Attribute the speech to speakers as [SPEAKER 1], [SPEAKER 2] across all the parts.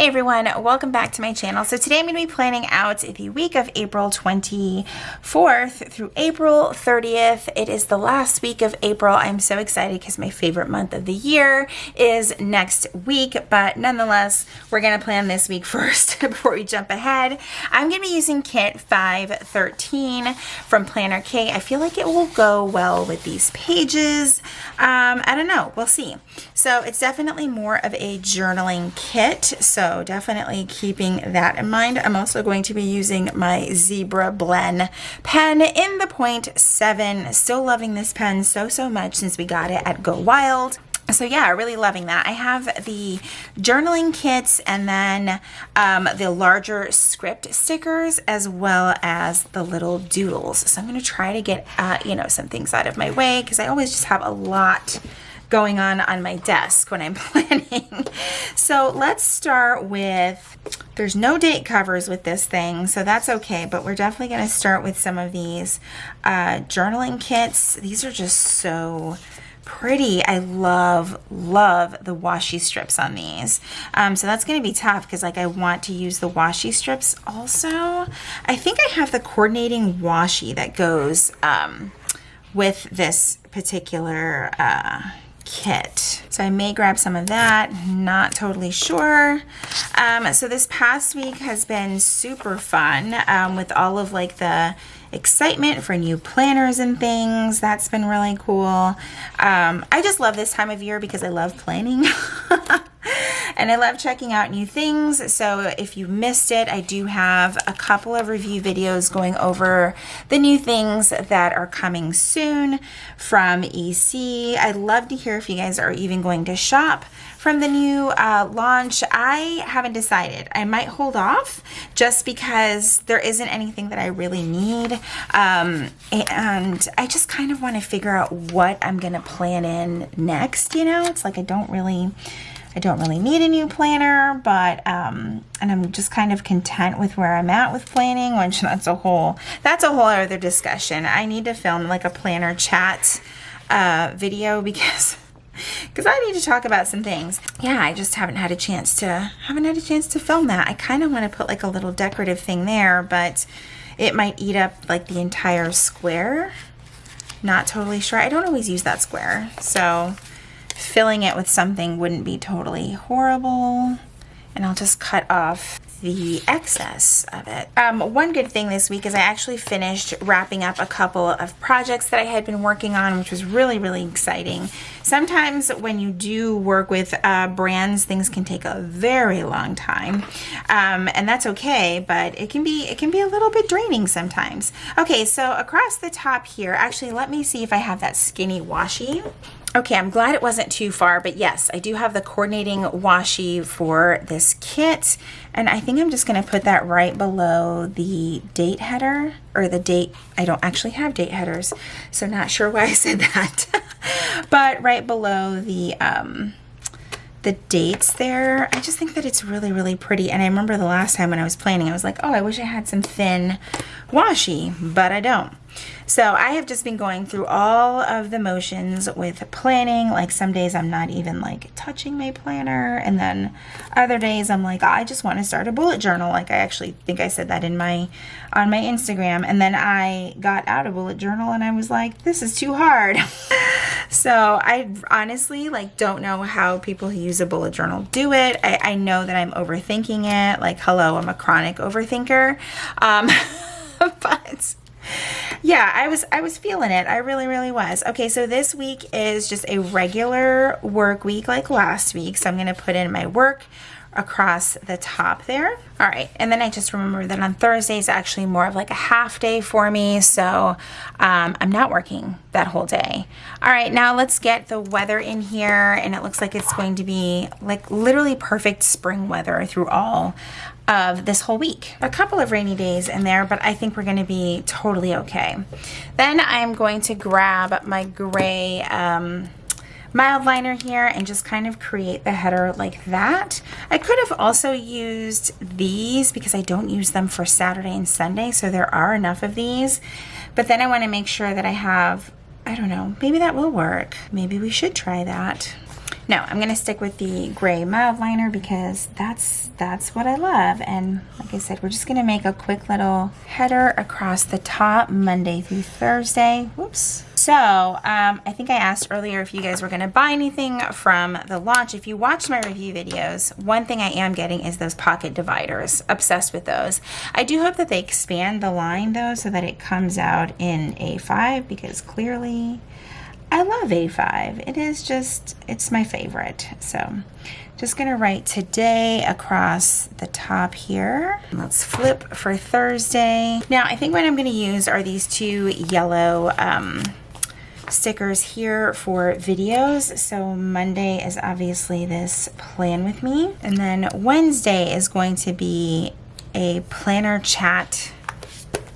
[SPEAKER 1] Hey everyone, welcome back to my channel. So today I'm going to be planning out the week of April 24th through April 30th. It is the last week of April. I'm so excited because my favorite month of the year is next week, but nonetheless, we're going to plan this week first before we jump ahead. I'm going to be using kit 513 from Planner K. I feel like it will go well with these pages. Um, I don't know. We'll see. So it's definitely more of a journaling kit. So so definitely keeping that in mind. I'm also going to be using my Zebra Blen pen in the point seven. Still loving this pen so, so much since we got it at Go Wild so yeah really loving that i have the journaling kits and then um, the larger script stickers as well as the little doodles so i'm going to try to get uh, you know some things out of my way because i always just have a lot going on on my desk when I'm planning. so let's start with, there's no date covers with this thing, so that's okay, but we're definitely gonna start with some of these uh, journaling kits. These are just so pretty. I love, love the washi strips on these. Um, so that's going to be tough because like I want to use the washi strips also. I think I have the coordinating washi that goes um, with this particular uh, kit. So I may grab some of that, not totally sure. Um, so this past week has been super fun um, with all of like the excitement for new planners and things. That's been really cool. Um, I just love this time of year because I love planning. and I love checking out new things. So if you missed it, I do have a couple of review videos going over the new things that are coming soon from EC. I'd love to hear if you guys are even going to shop from the new uh, launch. I haven't decided. I might hold off just because there isn't anything that I really need. Um, and I just kind of want to figure out what I'm going to plan in next, you know? It's like I don't really I don't really need a new planner, but, um, and I'm just kind of content with where I'm at with planning, which that's a whole, that's a whole other discussion. I need to film like a planner chat uh, video because because I need to talk about some things. Yeah, I just haven't had a chance to haven't had a chance to film that. I kind of want to put like a little decorative thing there, but it might eat up like the entire square. Not totally sure. I don't always use that square, so filling it with something wouldn't be totally horrible. And I'll just cut off the excess of it. Um, one good thing this week is I actually finished wrapping up a couple of projects that I had been working on, which was really, really exciting. Sometimes when you do work with uh, brands, things can take a very long time, um, and that's okay. But it can be it can be a little bit draining sometimes. Okay, so across the top here, actually, let me see if I have that skinny washi. Okay, I'm glad it wasn't too far, but yes, I do have the coordinating washi for this kit, and I think I'm just gonna put that right below the date header, or the date, I don't actually have date headers, so not sure why I said that, but right below the, um, the dates there. I just think that it's really, really pretty. And I remember the last time when I was planning, I was like, oh, I wish I had some thin washi, but I don't. So I have just been going through all of the motions with planning. Like some days I'm not even like touching my planner. And then other days I'm like, I just want to start a bullet journal. Like I actually think I said that in my, on my Instagram. And then I got out a bullet journal and I was like, this is too hard. so I honestly like don't know how people who use a bullet journal do it. I, I know that I'm overthinking it. Like, hello, I'm a chronic overthinker. Um, but yeah, I was I was feeling it. I really really was. Okay, so this week is just a regular work week like last week. So I'm going to put in my work across the top there. All right, and then I just remember that on Thursdays actually more of like a half day for me, so um, I'm not working that whole day. All right, now let's get the weather in here, and it looks like it's going to be like literally perfect spring weather through all of this whole week. A couple of rainy days in there, but I think we're gonna be totally okay. Then I'm going to grab my gray um, Mildliner here and just kind of create the header like that. I could have also used these because I don't use them for Saturday and Sunday, so there are enough of these. But then I wanna make sure that I have, I don't know, maybe that will work. Maybe we should try that. No, I'm going to stick with the gray Mildliner because that's that's what I love. And like I said, we're just going to make a quick little header across the top Monday through Thursday. Whoops. So um, I think I asked earlier if you guys were going to buy anything from the launch. If you watched my review videos, one thing I am getting is those pocket dividers. Obsessed with those. I do hope that they expand the line though so that it comes out in A5 because clearly I love A5. It is just, it's my favorite. So just gonna write today across the top here. Let's flip for Thursday. Now I think what I'm gonna use are these two yellow um, stickers here for videos. So Monday is obviously this plan with me. And then Wednesday is going to be a planner chat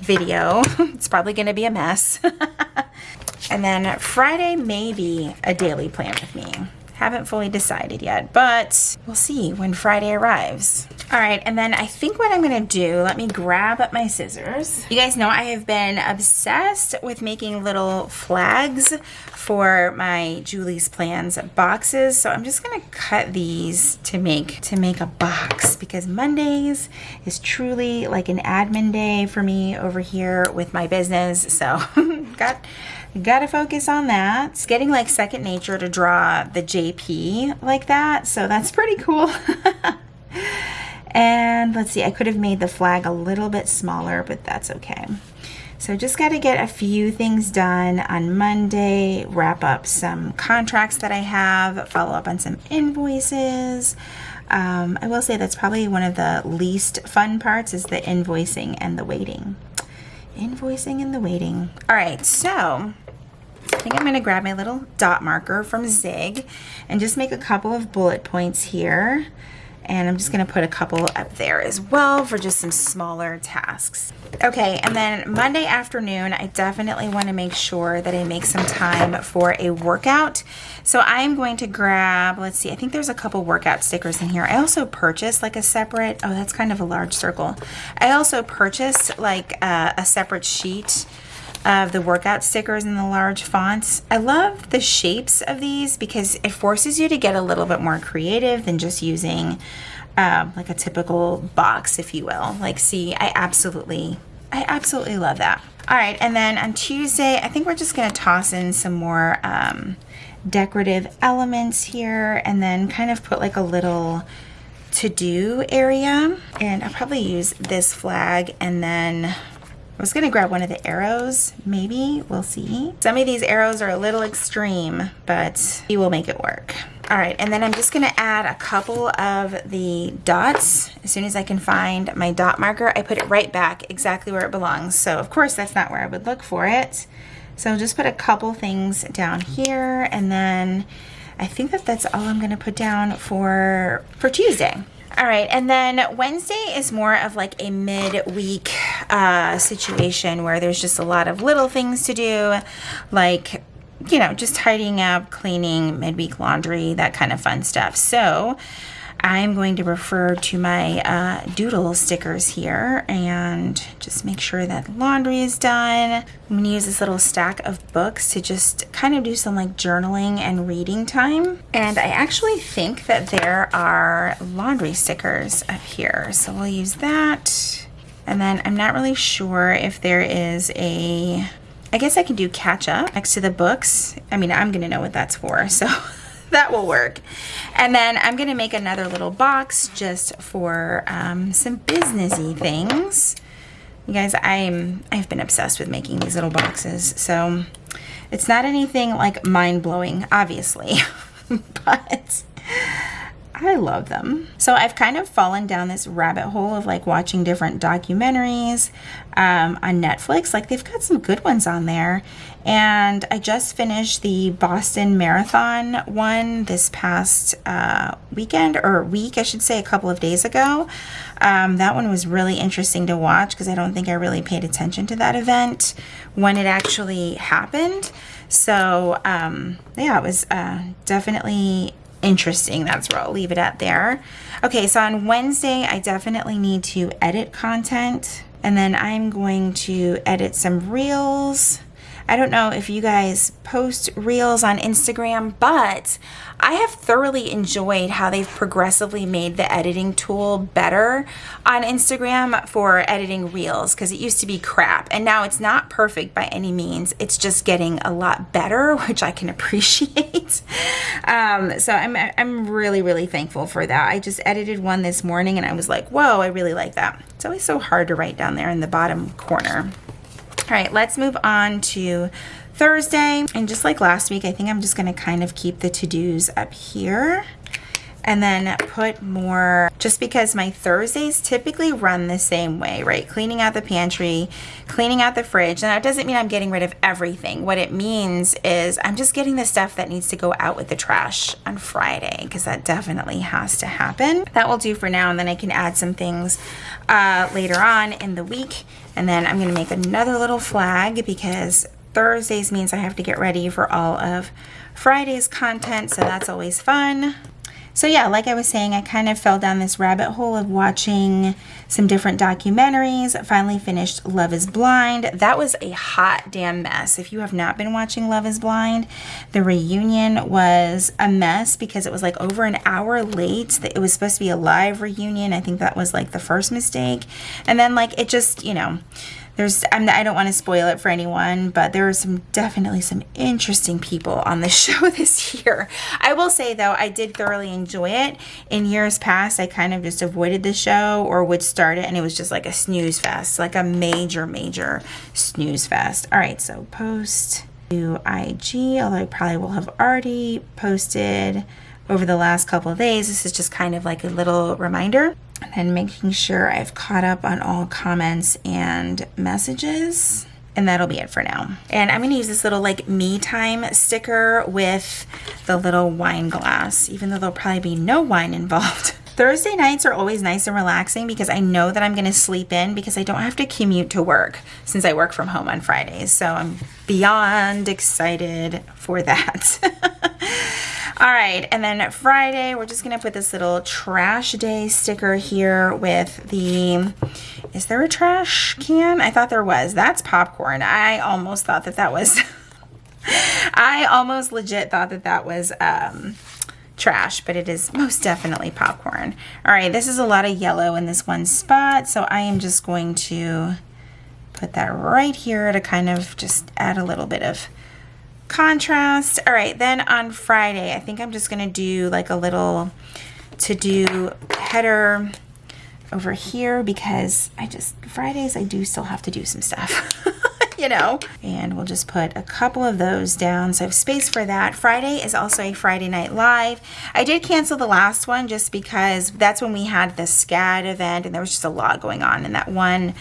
[SPEAKER 1] video. it's probably gonna be a mess. and then Friday may be a daily plan with me. Haven't fully decided yet, but we'll see when Friday arrives. All right, and then I think what I'm gonna do, let me grab up my scissors. You guys know I have been obsessed with making little flags for my Julie's Plans boxes. So I'm just gonna cut these to make to make a box because Mondays is truly like an admin day for me over here with my business. So got gotta focus on that. It's getting like second nature to draw the JP like that. So that's pretty cool. And let's see, I could have made the flag a little bit smaller, but that's okay. So just got to get a few things done on Monday, wrap up some contracts that I have, follow up on some invoices. Um, I will say that's probably one of the least fun parts is the invoicing and the waiting. Invoicing and the waiting. All right, so I think I'm to grab my little dot marker from Zig and just make a couple of bullet points here. And I'm just gonna put a couple up there as well for just some smaller tasks. Okay, and then Monday afternoon, I definitely wanna make sure that I make some time for a workout. So I'm going to grab, let's see, I think there's a couple workout stickers in here. I also purchased like a separate, oh, that's kind of a large circle. I also purchased like a, a separate sheet of the workout stickers in the large fonts. I love the shapes of these because it forces you to get a little bit more creative than just using um, like a typical box, if you will. Like, see, I absolutely, I absolutely love that. All right, and then on Tuesday, I think we're just gonna toss in some more um, decorative elements here and then kind of put like a little to-do area. And I'll probably use this flag and then I was gonna grab one of the arrows, maybe, we'll see. Some of these arrows are a little extreme, but we will make it work. All right, and then I'm just gonna add a couple of the dots. As soon as I can find my dot marker, I put it right back exactly where it belongs. So of course, that's not where I would look for it. So just put a couple things down here, and then I think that that's all I'm gonna put down for, for Tuesday. All right, and then Wednesday is more of like a midweek uh, situation where there's just a lot of little things to do, like, you know, just tidying up, cleaning, midweek laundry, that kind of fun stuff. So I'm going to refer to my uh, doodle stickers here and just make sure that laundry is done. I'm going to use this little stack of books to just kind of do some like journaling and reading time. And I actually think that there are laundry stickers up here. So we'll use that. And then I'm not really sure if there is a, I guess I can do catch up next to the books. I mean, I'm going to know what that's for. So that will work. And then I'm gonna make another little box just for um, some businessy things. You guys, I'm, I've been obsessed with making these little boxes. So it's not anything like mind-blowing, obviously, but I love them. So I've kind of fallen down this rabbit hole of like watching different documentaries um, on Netflix. Like they've got some good ones on there. And I just finished the Boston Marathon one this past uh, weekend or week, I should say, a couple of days ago. Um, that one was really interesting to watch because I don't think I really paid attention to that event when it actually happened. So um, yeah, it was uh, definitely interesting. That's where I'll leave it at there. Okay, so on Wednesday, I definitely need to edit content. And then I'm going to edit some reels. I don't know if you guys post reels on Instagram, but I have thoroughly enjoyed how they've progressively made the editing tool better on Instagram for editing reels because it used to be crap and now it's not perfect by any means. It's just getting a lot better, which I can appreciate. um, so I'm, I'm really, really thankful for that. I just edited one this morning and I was like, whoa, I really like that. It's always so hard to write down there in the bottom corner. All right, let's move on to Thursday. And just like last week, I think I'm just gonna kind of keep the to-dos up here and then put more, just because my Thursdays typically run the same way, right? Cleaning out the pantry, cleaning out the fridge. And that doesn't mean I'm getting rid of everything. What it means is I'm just getting the stuff that needs to go out with the trash on Friday, because that definitely has to happen. That will do for now, and then I can add some things uh, later on in the week. And then I'm gonna make another little flag because Thursdays means I have to get ready for all of Friday's content, so that's always fun. So yeah, like I was saying, I kind of fell down this rabbit hole of watching some different documentaries. Finally finished Love is Blind. That was a hot damn mess. If you have not been watching Love is Blind, the reunion was a mess because it was like over an hour late. It was supposed to be a live reunion. I think that was like the first mistake. And then like it just, you know, there's I'm, I don't want to spoil it for anyone, but there are some definitely some interesting people on the show this year. I will say though, I did thoroughly enjoy it. In years past, I kind of just avoided the show or would start it and it was just like a snooze fest, like a major, major snooze fest. All right, so post to IG, although I probably will have already posted over the last couple of days. This is just kind of like a little reminder and then making sure I've caught up on all comments and messages. And that'll be it for now. And I'm gonna use this little like me time sticker with the little wine glass, even though there'll probably be no wine involved. Thursday nights are always nice and relaxing because I know that I'm going to sleep in because I don't have to commute to work since I work from home on Fridays. So I'm beyond excited for that. All right, and then Friday, we're just gonna put this little trash day sticker here with the, is there a trash can? I thought there was. That's popcorn. I almost thought that that was, I almost legit thought that that was um, trash, but it is most definitely popcorn. All right, this is a lot of yellow in this one spot, so I am just going to put that right here to kind of just add a little bit of contrast. All right, then on Friday, I think I'm just going to do like a little to do header over here because I just, Fridays, I do still have to do some stuff. you know, and we'll just put a couple of those down. So I have space for that. Friday is also a Friday night live. I did cancel the last one just because that's when we had the SCAD event and there was just a lot going on in that one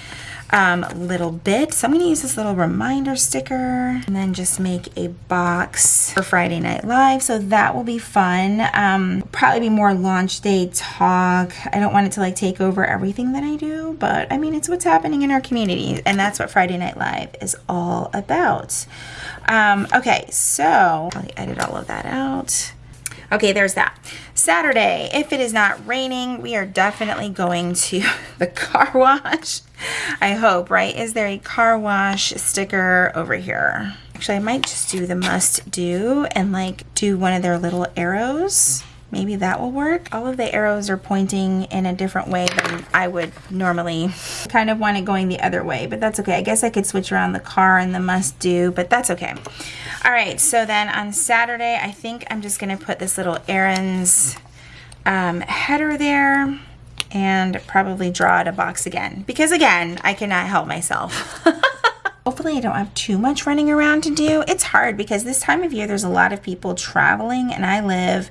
[SPEAKER 1] um, little bit. So I'm going to use this little reminder sticker and then just make a box for Friday Night Live. So that will be fun. Um, probably be more launch day talk. I don't want it to like take over everything that I do, but I mean, it's what's happening in our community. And that's what Friday Night Live is all about. Um, okay, so I'll edit all of that out. Okay, there's that. Saturday, if it is not raining, we are definitely going to the car wash. I hope, right? Is there a car wash sticker over here? Actually, I might just do the must do and like do one of their little arrows. Maybe that will work. All of the arrows are pointing in a different way than I would normally. Kind of want it going the other way, but that's okay. I guess I could switch around the car and the must do, but that's okay. All right, so then on Saturday, I think I'm just gonna put this little errands um, header there and probably draw out a box again because again, I cannot help myself. Hopefully I don't have too much running around to do. It's hard because this time of year there's a lot of people traveling and I live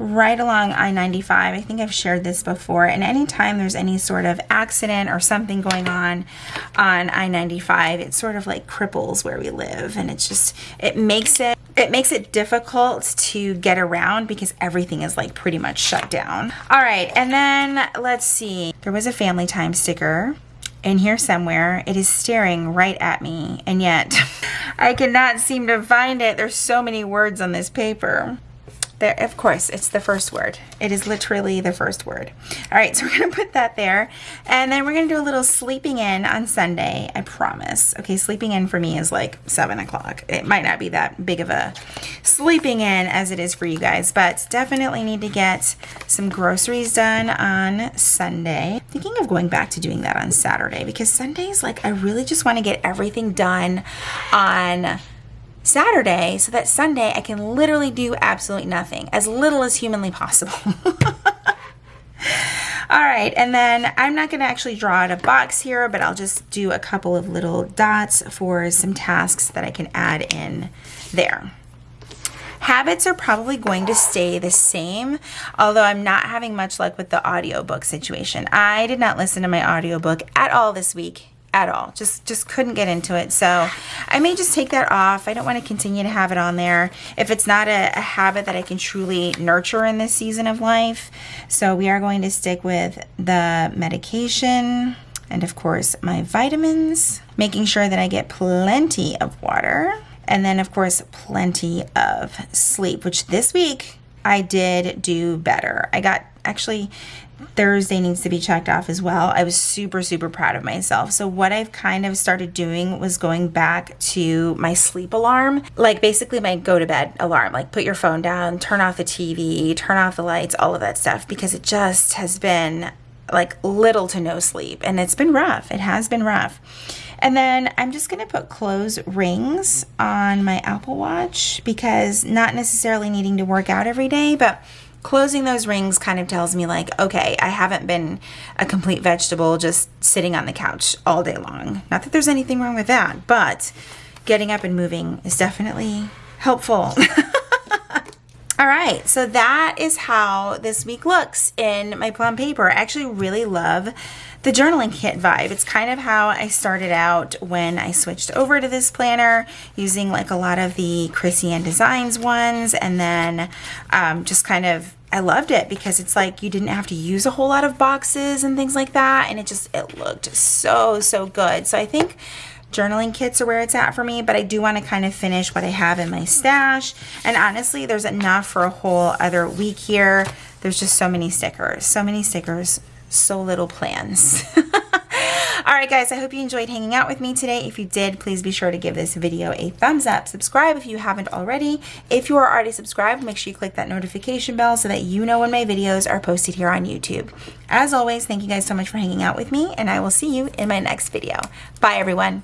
[SPEAKER 1] right along I-95. I think I've shared this before. And anytime there's any sort of accident or something going on on I-95, it sort of like cripples where we live. And it's just, it makes it, it makes it difficult to get around because everything is like pretty much shut down. All right. And then let's see, there was a family time sticker in here somewhere. It is staring right at me. And yet I cannot seem to find it. There's so many words on this paper. There, of course, it's the first word. It is literally the first word. All right, so we're gonna put that there. And then we're gonna do a little sleeping in on Sunday, I promise. Okay, sleeping in for me is like seven o'clock. It might not be that big of a sleeping in as it is for you guys, but definitely need to get some groceries done on Sunday. Thinking of going back to doing that on Saturday because Sundays, like I really just wanna get everything done on Saturday so that Sunday I can literally do absolutely nothing, as little as humanly possible. All right, and then I'm not gonna actually draw out a box here, but I'll just do a couple of little dots for some tasks that I can add in there. Habits are probably going to stay the same, although I'm not having much luck with the audiobook situation. I did not listen to my audiobook at all this week at all. Just just couldn't get into it. So I may just take that off. I don't want to continue to have it on there if it's not a, a, habit that I can truly nurture in this season of life. So we are going to stick with the medication and of course my vitamins, making sure that I get plenty of water. And then of course plenty of sleep, which this week I did do better. I got actually Thursday needs to be checked off as well. I was super, super proud of myself. So, what I've kind of started doing was going back to my sleep alarm, like basically my go to bed alarm, like put your phone down, turn off the TV, turn off the lights, all of that stuff, because it just has been like little to no sleep and it's been rough. It has been rough. And then I'm just going to put close rings on my Apple Watch because not necessarily needing to work out every day, but closing those rings kind of tells me like okay i haven't been a complete vegetable just sitting on the couch all day long. Not that there's anything wrong with that but getting up and moving is definitely helpful. All right so that is how this week looks in my plum paper. I actually really love the journaling kit vibe. It's kind of how I started out when I switched over to this planner using like a lot of the KrissyAnne Designs ones and then um, just kind of I loved it because it's like you didn't have to use a whole lot of boxes and things like that and it just it looked so so good. So I think journaling kits are where it's at for me, but I do want to kind of finish what I have in my stash. And honestly, there's enough for a whole other week here. There's just so many stickers, so many stickers, so little plans. All right, guys, I hope you enjoyed hanging out with me today. If you did, please be sure to give this video a thumbs up. Subscribe if you haven't already. If you are already subscribed, make sure you click that notification bell so that you know when my videos are posted here on YouTube. As always, thank you guys so much for hanging out with me, and I will see you in my next video. Bye, everyone.